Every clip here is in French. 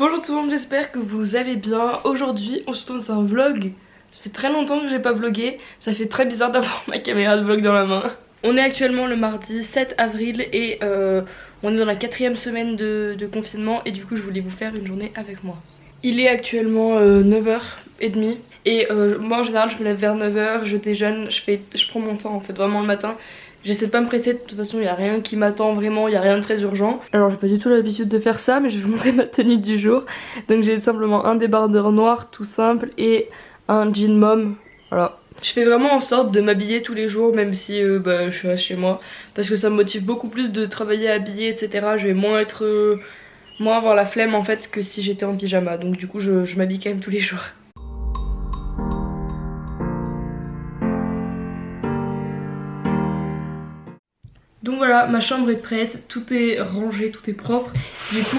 Bonjour tout le monde, j'espère que vous allez bien. Aujourd'hui, on se retrouve dans un vlog. Ça fait très longtemps que j'ai pas vlogué. Ça fait très bizarre d'avoir ma caméra de vlog dans la main. On est actuellement le mardi 7 avril et euh, on est dans la quatrième semaine de, confinement et du coup je voulais vous faire une journée avec moi. Il est actuellement 9h30 euh, et euh, moi en général je me lève vers 9h, je déjeune, je, fais, je prends mon temps en fait vraiment le matin. J'essaie de pas me presser, de toute façon il n'y a rien qui m'attend vraiment, il n'y a rien de très urgent. Alors j'ai pas du tout l'habitude de faire ça mais je vais vous montrer ma tenue du jour. Donc j'ai simplement un débardeur noir tout simple et un jean mom. Voilà. Je fais vraiment en sorte de m'habiller tous les jours même si euh, bah, je suis chez moi. Parce que ça me motive beaucoup plus de travailler habillée etc. Je vais moins être... Euh, moins avoir la flemme en fait que si j'étais en pyjama. Donc du coup je, je m'habille quand même tous les jours. Voilà, ma chambre est prête, tout est rangé, tout est propre. Du coup,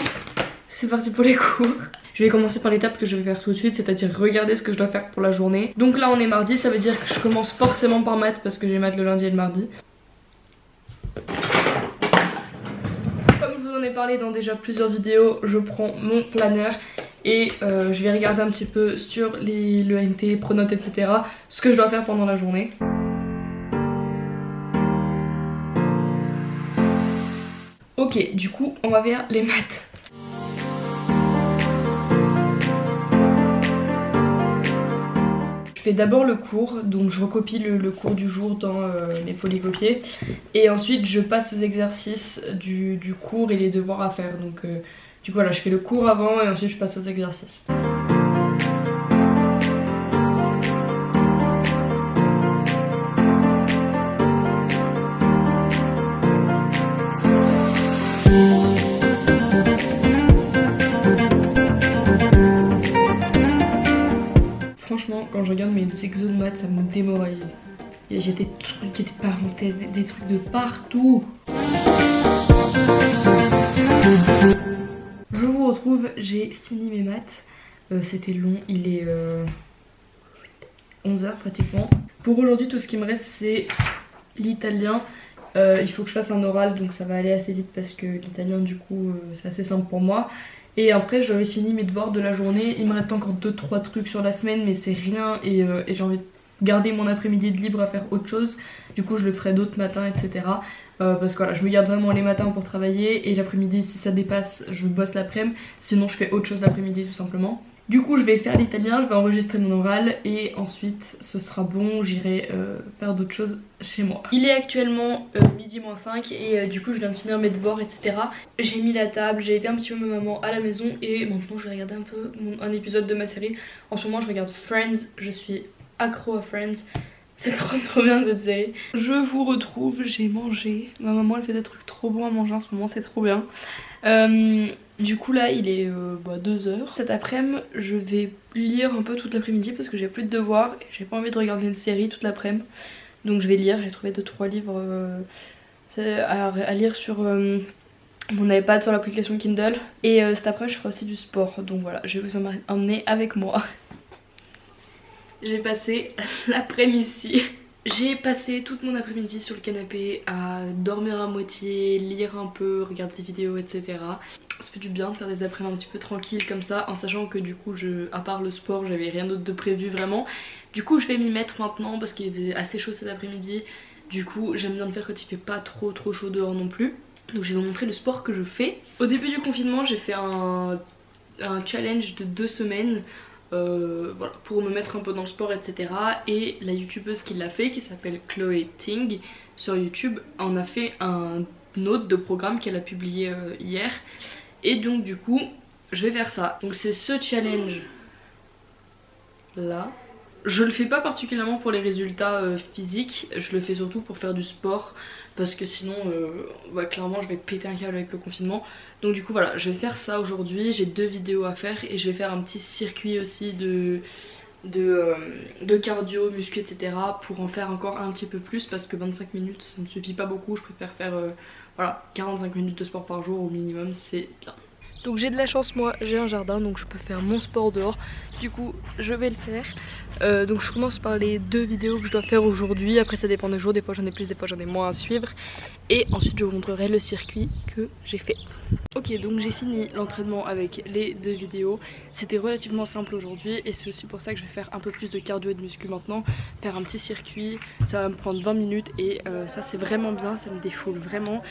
c'est parti pour les cours. Je vais commencer par l'étape que je vais faire tout de suite, c'est-à-dire regarder ce que je dois faire pour la journée. Donc là on est mardi, ça veut dire que je commence forcément par maths parce que j'ai maths le lundi et le mardi. Comme je vous en ai parlé dans déjà plusieurs vidéos, je prends mon planeur et euh, je vais regarder un petit peu sur les, le NT, Pronote, etc. ce que je dois faire pendant la journée. Ok, du coup, on va vers les maths. Je fais d'abord le cours, donc je recopie le, cours du jour dans euh, mes polycopiers et ensuite je passe aux exercices du, cours et les devoirs à faire. Donc euh, du coup voilà, je fais le cours avant et ensuite je passe aux exercices. Quand je regarde mes exos de maths, ça me démoralise. J'ai des trucs, des parenthèses, des, trucs de partout. Je vous retrouve, j'ai fini mes maths. Euh, c'était long, il est 11h euh, pratiquement. Pour aujourd'hui, tout ce qui me reste, c'est l'italien. Euh, il faut que je fasse un oral, donc ça va aller assez vite parce que l'italien, du coup, c'est assez simple pour moi. Et après j'avais fini mes devoirs de la journée, il me reste encore 2-3 trucs sur la semaine mais c'est rien euh, et, j'ai envie de garder mon après-midi de libre à faire autre chose. Du coup je le ferai d'autres matins etc. Euh, parce que voilà je me garde vraiment les matins pour travailler et l'après-midi si ça dépasse je bosse l'après-midi. Sinon je fais autre chose l'après-midi tout simplement. Du coup je vais faire l'italien, je vais enregistrer mon oral et ensuite ce sera bon, j'irai euh, faire d'autres choses chez moi. Il est actuellement euh, midi moins 5 et euh, du coup je viens de finir mes devoirs etc. J'ai mis la table, j'ai aidé un petit peu ma maman à la maison et maintenant je vais regarder un peu un épisode de ma série. En ce moment je regarde Friends, je suis accro à Friends. C'est trop trop bien cette série. Je vous retrouve, j'ai mangé. Ma maman elle fait des trucs trop bons à manger en ce moment, c'est trop bien. Du coup là il est 2h. Euh, bah, Cet après-midi je vais lire un peu toute l'après-midi parce que j'ai plus de devoirs et j'ai pas envie de regarder une série toute l'après-midi. Donc je vais lire, j'ai trouvé 2-3 livres euh, à, lire sur mon iPad sur l'application Kindle. Et cet après-midi je ferai aussi du sport donc voilà je vais vous emmener avec moi. J'ai passé l'après-midi j'ai passé toute mon après-midi sur le canapé à dormir à moitié, lire un peu, regarder des vidéos etc. Ça fait du bien de faire des après-midi un petit peu tranquilles comme ça en sachant que du coup je, à part le sport j'avais rien d'autre de prévu vraiment. Du coup je vais m'y mettre maintenant parce qu'il était assez chaud cet après-midi. Du coup j'aime bien le faire quand il fait pas trop trop chaud dehors non plus. Donc je vais vous montrer le sport que je fais. Au début du confinement j'ai fait un, un challenge de deux semaines euh, voilà, pour me mettre un peu dans le sport etc. Et la youtubeuse qui l'a fait, qui s'appelle Chloé Ting sur YouTube, en a fait un autre de programme qu'elle a publié euh, hier. Et donc du coup, je vais faire ça. Donc c'est ce challenge là. Je le fais pas particulièrement pour les résultats euh, physiques, je le fais surtout pour faire du sport parce que sinon euh, clairement je vais péter un câble avec le confinement. Donc du coup voilà, je vais faire ça aujourd'hui, j'ai deux vidéos à faire et je vais faire un petit circuit aussi de, de, euh, cardio, muscu etc. pour en faire encore un petit peu plus parce que 25 minutes ça ne me suffit pas beaucoup, je préfère faire voilà, 45 minutes de sport par jour au minimum, c'est bien. Donc j'ai de la chance moi, j'ai un jardin donc je peux faire mon sport dehors. Du coup je vais le faire. Euh, donc je commence par les deux vidéos que je dois faire aujourd'hui. Après ça dépend des jours, des fois j'en ai plus, des fois j'en ai moins à suivre. Et ensuite je vous montrerai le circuit que j'ai fait. Ok donc j'ai fini l'entraînement avec les deux vidéos. C'était relativement simple aujourd'hui et c'est aussi pour ça que je vais faire un peu plus de cardio et de muscu maintenant. Faire un petit circuit, ça va me prendre 20 minutes et euh, ça c'est vraiment bien, ça me défoule vraiment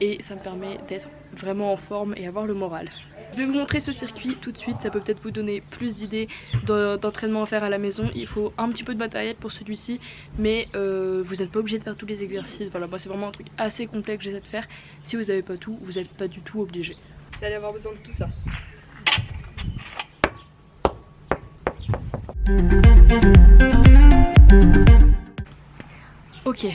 et ça me permet d'être vraiment en forme et avoir le moral. Je vais vous montrer ce circuit tout de suite, ça peut peut-être vous donner plus d'idées d'entraînement à faire à la maison. Il faut un petit peu de matériel pour celui-ci, mais euh, vous n'êtes pas obligé de faire tous les exercices. Voilà, moi c'est vraiment un truc assez complet que j'essaie de faire. Si vous n'avez pas tout, vous n'êtes pas du tout obligé. Vous allez avoir besoin de tout ça. Ok,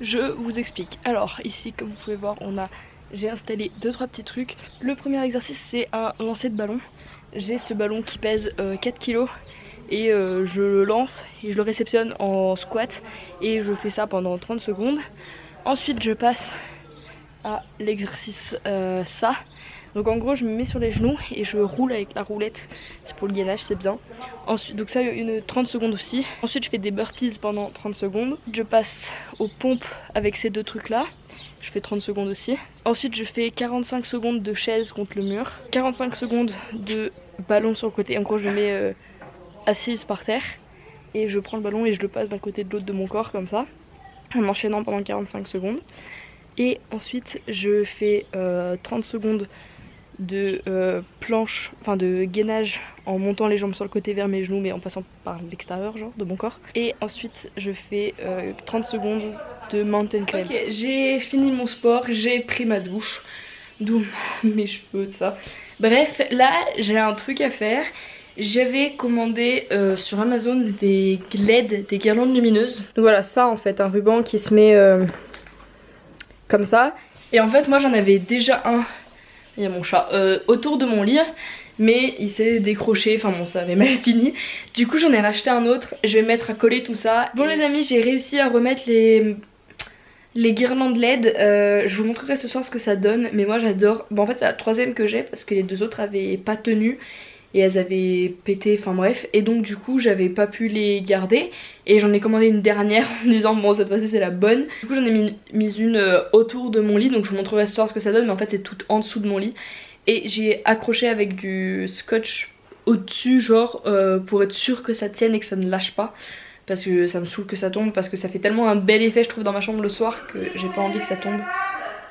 je vous explique. Alors ici comme vous pouvez voir on a j'ai installé 2-3 petits trucs. Le premier exercice c'est un lancer de ballon. J'ai ce ballon qui pèse 4 euh, kg et euh, je le lance et je le réceptionne en squat et je fais ça pendant 30 secondes. Ensuite je passe à l'exercice euh, ça. Donc en gros je me mets sur les genoux et je roule avec la roulette, c'est pour le gainage c'est bien. Ensuite, donc ça une 30 secondes aussi. Ensuite je fais des burpees pendant 30 secondes. Je passe aux pompes avec ces deux trucs là je fais 30 secondes aussi. Ensuite je fais 45 secondes de chaise contre le mur, 45 secondes de ballon sur le côté, en gros je me mets euh, assise par terre et je prends le ballon et je le passe d'un côté de l'autre de mon corps comme ça, en enchaînant pendant 45 secondes. Et ensuite je fais 30 euh, secondes de euh, planche, enfin de gainage en montant les jambes sur le côté vers mes genoux mais en passant par l'extérieur genre de mon corps. Et ensuite je fais 30 secondes de mountain climb. Ok j'ai fini mon sport, j'ai pris ma douche, d'où mes cheveux, tout ça. Bref là j'ai un truc à faire. J'avais commandé euh, sur Amazon des LED, des guirlandes lumineuses. Donc voilà ça en fait, un ruban qui se met euh, comme ça. Et en fait moi j'en avais déjà un, il y a mon chat, euh, autour de mon lit mais il s'est décroché, enfin bon ça avait mal fini. Du coup j'en ai racheté un autre, je vais mettre à coller tout ça. Bon les amis j'ai réussi à remettre les les guirlandes LED, euh, je vous montrerai ce soir ce que ça donne, mais moi j'adore. Bon en fait c'est la troisième que j'ai parce que les deux autres avaient pas tenu et elles avaient pété, enfin bref. Et donc du coup j'avais pas pu les garder et j'en ai commandé une dernière en disant bon cette fois-ci c'est la bonne. Du coup j'en ai mis, une euh, autour de mon lit, donc je vous montrerai ce soir ce que ça donne, mais en fait c'est tout en dessous de mon lit. Et j'ai accroché avec du scotch au-dessus genre euh, pour être sûr que ça tienne et que ça ne lâche pas parce que ça me saoule que ça tombe parce que ça fait tellement un bel effet je trouve dans ma chambre le soir que j'ai pas envie que ça tombe.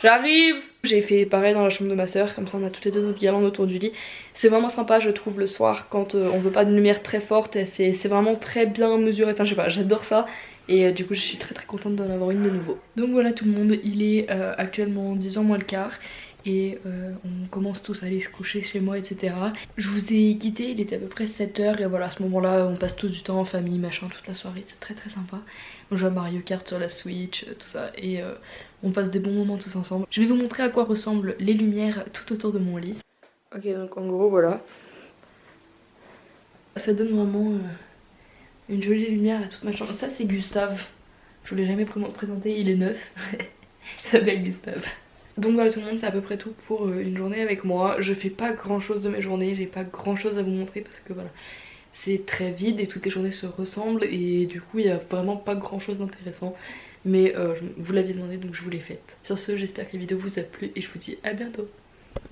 J'arrive J'ai fait pareil dans la chambre de ma soeur, comme ça on a toutes les deux notre guirlande autour du lit. C'est vraiment sympa je trouve le soir quand euh, on veut pas de lumière très forte, c'est vraiment très bien mesuré, enfin je sais pas, j'adore ça. Et euh, du coup je suis très très contente d'en avoir une de nouveau. Donc voilà tout le monde, il est euh, actuellement 10h moins le quart et on commence tous à aller se coucher chez moi etc. Je vous ai quitté, il était à peu près 7h et voilà à ce moment là on passe tout du temps en famille machin toute la soirée, c'est très très sympa. On joue à Mario Kart sur la Switch, tout ça et euh, on passe des bons moments tous ensemble. Je vais vous montrer à quoi ressemblent les lumières tout autour de mon lit. Ok donc en gros voilà. Ça donne vraiment une jolie lumière à toute ma chambre. Ça c'est Gustave, je vous l'ai jamais présenté, il est neuf. il s'appelle Gustave. Donc voilà tout le monde c'est à peu près tout pour euh, une journée avec moi. Je fais pas grand chose de mes journées, j'ai pas grand chose à vous montrer parce que voilà c'est très vide et toutes les journées se ressemblent et du coup il y a vraiment pas grand chose d'intéressant. Mais euh, vous l'aviez demandé donc je vous l'ai faite. Sur ce j'espère que la vidéo vous a plu et je vous dis à bientôt.